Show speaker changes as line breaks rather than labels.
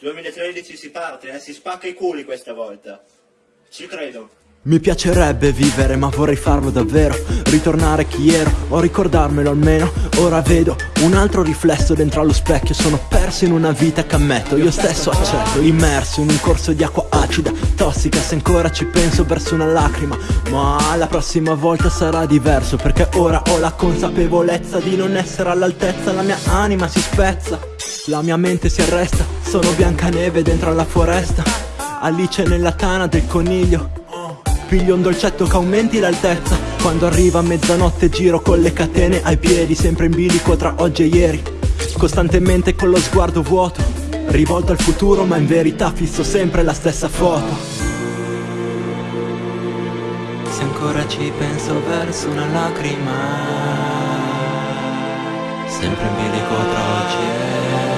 2013 si parte, eh? si spacca i culi questa volta. Ci credo.
Mi piacerebbe vivere ma vorrei farlo davvero Ritornare chi ero o ricordarmelo almeno Ora vedo un altro riflesso dentro allo specchio Sono perso in una vita che ammetto Io stesso accetto Immerso in un corso di acqua acida Tossica se ancora ci penso verso una lacrima Ma la prossima volta sarà diverso Perché ora ho la consapevolezza di non essere all'altezza La mia anima si spezza La mia mente si arresta Sono Biancaneve dentro alla foresta. Alice nella tana del coniglio. Piglio un dolcetto che aumenti l'altezza. Quando arriva mezzanotte giro con le catene ai piedi Sempre in bilico tra oggi e ieri. Costantemente con lo sguardo vuoto Rivolto al futuro ma in verità fisso sempre la stessa foto. Se ancora ci penso verso una lacrima Sempre in bilico tra oggi e